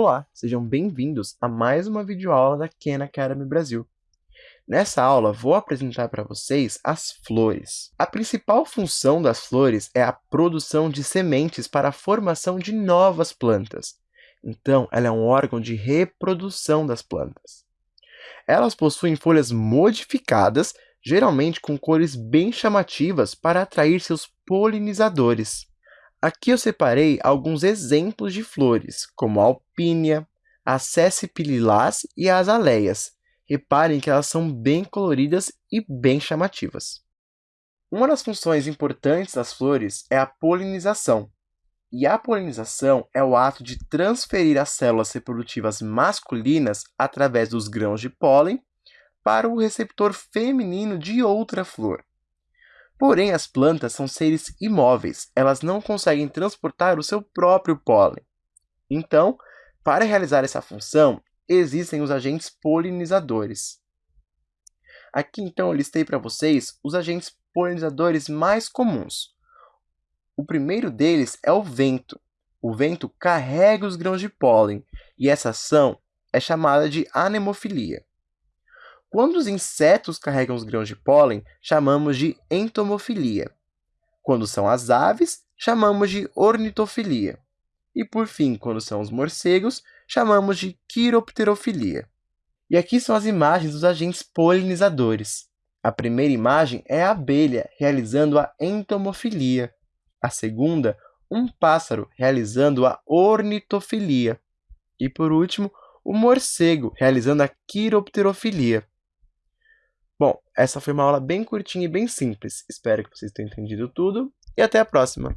Olá, sejam bem-vindos a mais uma videoaula da Khan Academy Brasil. Nessa aula, vou apresentar para vocês as flores. A principal função das flores é a produção de sementes para a formação de novas plantas. Então, ela é um órgão de reprodução das plantas. Elas possuem folhas modificadas, geralmente com cores bem chamativas para atrair seus polinizadores. Aqui eu separei alguns exemplos de flores, como a alpínia, a cessipililás e as aleias. Reparem que elas são bem coloridas e bem chamativas. Uma das funções importantes das flores é a polinização. E a polinização é o ato de transferir as células reprodutivas masculinas através dos grãos de pólen para o receptor feminino de outra flor. Porém, as plantas são seres imóveis, elas não conseguem transportar o seu próprio pólen. Então, para realizar essa função, existem os agentes polinizadores. Aqui, então, eu listei para vocês os agentes polinizadores mais comuns. O primeiro deles é o vento. O vento carrega os grãos de pólen, e essa ação é chamada de anemofilia. Quando os insetos carregam os grãos de pólen, chamamos de entomofilia. Quando são as aves, chamamos de ornitofilia. E por fim, quando são os morcegos, chamamos de quiropterofilia. E aqui são as imagens dos agentes polinizadores. A primeira imagem é a abelha realizando a entomofilia. A segunda, um pássaro realizando a ornitofilia. E por último, o morcego realizando a quiropterofilia. Bom, essa foi uma aula bem curtinha e bem simples. Espero que vocês tenham entendido tudo e até a próxima!